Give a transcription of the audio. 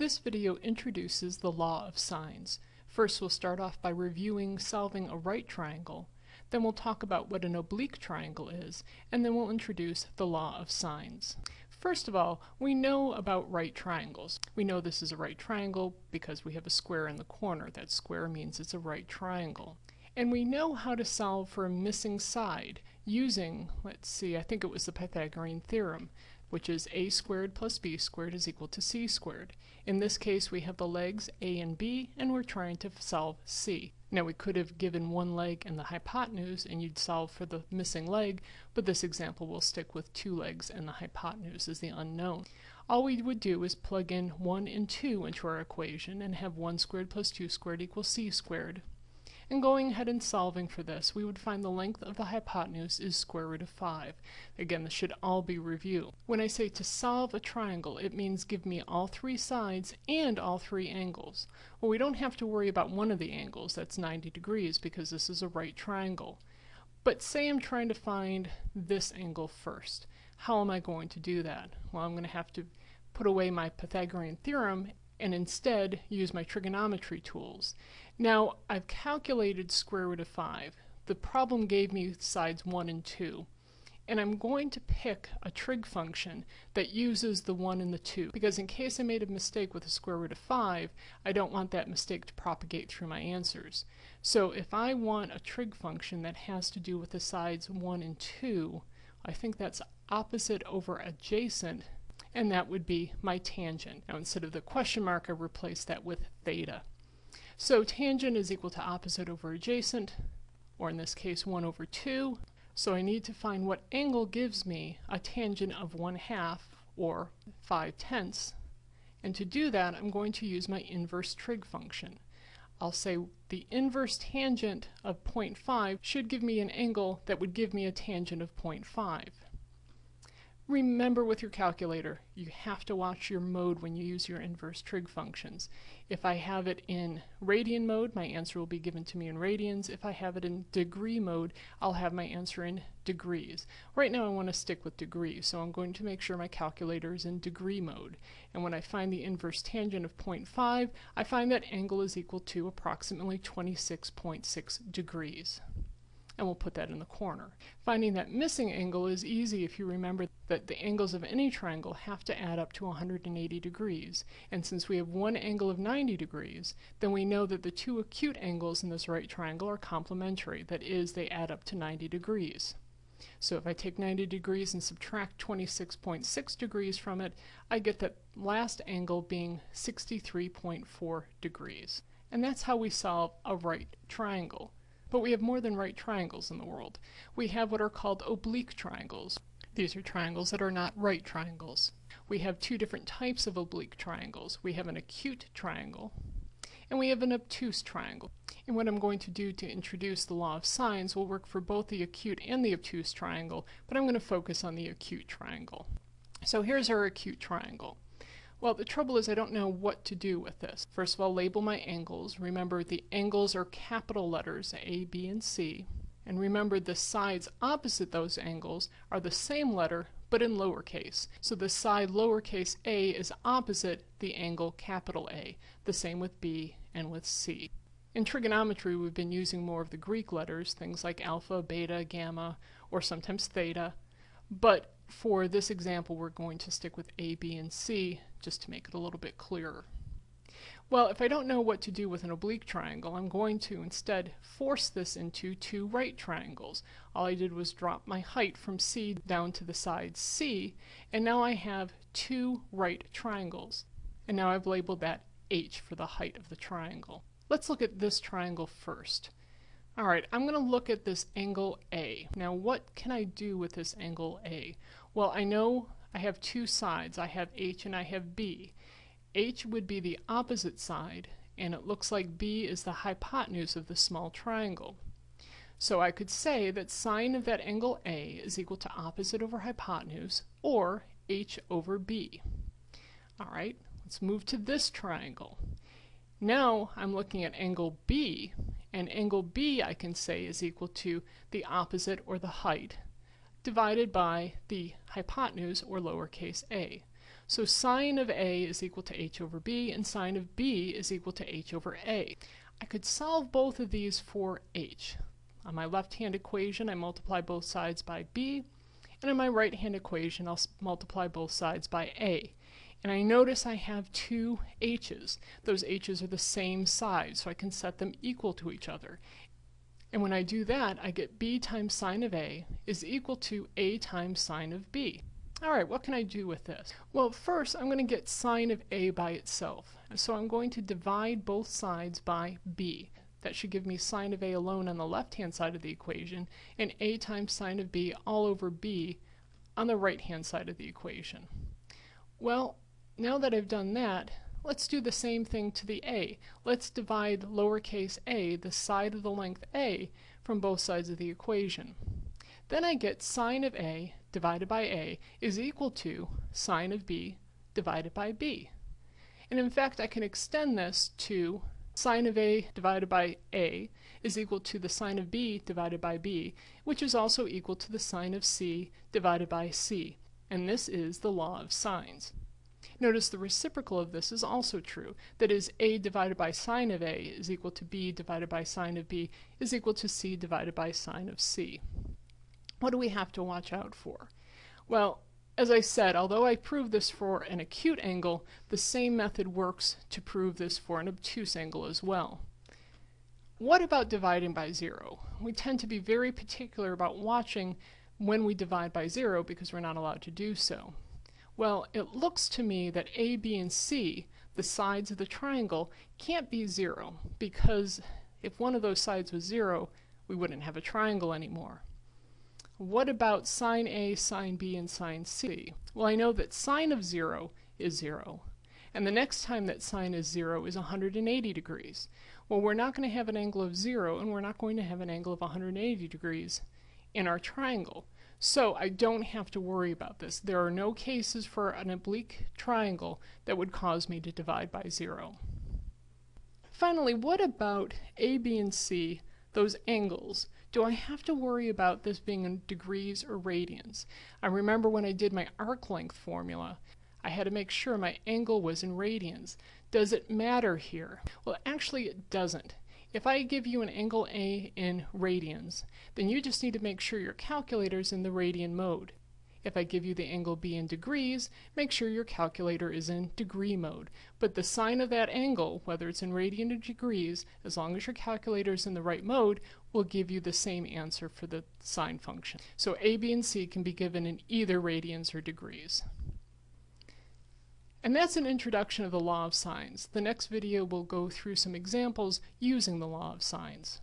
This video introduces the law of sines. First we'll start off by reviewing solving a right triangle, then we'll talk about what an oblique triangle is, and then we'll introduce the law of sines. First of all, we know about right triangles. We know this is a right triangle because we have a square in the corner. That square means it's a right triangle. And we know how to solve for a missing side using, let's see, I think it was the Pythagorean theorem which is a squared plus b squared is equal to c squared. In this case we have the legs a and b and we're trying to solve c. Now we could have given one leg and the hypotenuse and you'd solve for the missing leg, but this example will stick with two legs and the hypotenuse is the unknown. All we would do is plug in 1 and 2 into our equation and have 1 squared plus 2 squared equals c squared. And going ahead and solving for this, we would find the length of the hypotenuse is square root of 5. Again, this should all be review. When I say to solve a triangle, it means give me all three sides and all three angles. Well, we don't have to worry about one of the angles, that's 90 degrees, because this is a right triangle. But say I'm trying to find this angle first. How am I going to do that? Well, I'm going to have to put away my Pythagorean theorem and instead use my trigonometry tools. Now I've calculated square root of 5. The problem gave me sides 1 and 2 and I'm going to pick a trig function that uses the 1 and the 2 because in case I made a mistake with the square root of 5 I don't want that mistake to propagate through my answers. So if I want a trig function that has to do with the sides 1 and 2 I think that's opposite over adjacent and that would be my tangent. Now instead of the question mark, I replace that with theta. So tangent is equal to opposite over adjacent, or in this case 1 over 2. So I need to find what angle gives me a tangent of 1 half, or 5 tenths. And to do that, I'm going to use my inverse trig function. I'll say the inverse tangent of 0.5 should give me an angle that would give me a tangent of 0.5. Remember with your calculator, you have to watch your mode when you use your inverse trig functions. If I have it in radian mode, my answer will be given to me in radians. If I have it in degree mode, I'll have my answer in degrees. Right now I want to stick with degrees, so I'm going to make sure my calculator is in degree mode. And when I find the inverse tangent of 0.5, I find that angle is equal to approximately 26.6 degrees and we'll put that in the corner. Finding that missing angle is easy if you remember that the angles of any triangle have to add up to 180 degrees, and since we have one angle of 90 degrees, then we know that the two acute angles in this right triangle are complementary, that is, they add up to 90 degrees. So if I take 90 degrees and subtract 26.6 degrees from it, I get that last angle being 63.4 degrees. And that's how we solve a right triangle. But we have more than right triangles in the world. We have what are called oblique triangles. These are triangles that are not right triangles. We have two different types of oblique triangles. We have an acute triangle and we have an obtuse triangle. And what I'm going to do to introduce the law of sines will work for both the acute and the obtuse triangle, but I'm going to focus on the acute triangle. So here's our acute triangle. Well, the trouble is I don't know what to do with this. First of all, label my angles. Remember, the angles are capital letters, A, B, and C. And remember, the sides opposite those angles are the same letter, but in lowercase. So the side lowercase a is opposite the angle capital A. The same with B and with C. In trigonometry, we've been using more of the Greek letters, things like alpha, beta, gamma, or sometimes theta. But for this example, we're going to stick with A, B, and C just to make it a little bit clearer. Well, if I don't know what to do with an oblique triangle, I'm going to instead force this into two right triangles. All I did was drop my height from C down to the side C, and now I have two right triangles. And now I've labeled that H for the height of the triangle. Let's look at this triangle first. Alright, I'm going to look at this angle A. Now what can I do with this angle A? Well, I know I have two sides. I have H and I have B. H would be the opposite side, and it looks like B is the hypotenuse of the small triangle. So I could say that sine of that angle A is equal to opposite over hypotenuse, or H over B. Alright, let's move to this triangle. Now I'm looking at angle B, and angle B I can say is equal to the opposite or the height divided by the hypotenuse or lowercase a. So sine of A is equal to h over B, and sine of B is equal to h over A. I could solve both of these for h. On my left-hand equation, I multiply both sides by b, and in my right-hand equation, I'll multiply both sides by a. And I notice I have two h's. Those h's are the same size, so I can set them equal to each other. And when I do that, I get b times sine of a is equal to a times sine of b. Alright, what can I do with this? Well, first I'm going to get sine of a by itself. So I'm going to divide both sides by b. That should give me sine of a alone on the left-hand side of the equation, and a times sine of b all over b on the right-hand side of the equation. Well, now that I've done that, let's do the same thing to the a. Let's divide lowercase a, the side of the length a, from both sides of the equation. Then I get sine of a divided by a is equal to sine of b divided by b. And in fact, I can extend this to sine of a divided by a is equal to the sine of b divided by b, which is also equal to the sine of c divided by c. And this is the law of sines. Notice the reciprocal of this is also true. That is, a divided by sine of a is equal to b divided by sine of b is equal to c divided by sine of c. What do we have to watch out for? Well, as I said, although I proved this for an acute angle, the same method works to prove this for an obtuse angle as well. What about dividing by zero? We tend to be very particular about watching when we divide by zero because we're not allowed to do so. Well, it looks to me that A, B, and C, the sides of the triangle, can't be zero because if one of those sides was zero, we wouldn't have a triangle anymore. What about sine A, sine B, and sine C? Well, I know that sine of 0 is 0. And the next time that sine is 0 is 180 degrees. Well, we're not going to have an angle of 0, and we're not going to have an angle of 180 degrees in our triangle. So I don't have to worry about this. There are no cases for an oblique triangle that would cause me to divide by 0. Finally, what about A, B, and C, those angles? Do I have to worry about this being in degrees or radians? I remember when I did my arc length formula, I had to make sure my angle was in radians. Does it matter here? Well, actually it doesn't. If I give you an angle A in radians, then you just need to make sure your calculator is in the radian mode. If I give you the angle B in degrees, make sure your calculator is in degree mode. But the sine of that angle, whether it's in radian or degrees, as long as your calculator is in the right mode, will give you the same answer for the sine function. So A, B, and C can be given in either radians or degrees. And that's an introduction of the law of sines. The next video will go through some examples using the law of sines.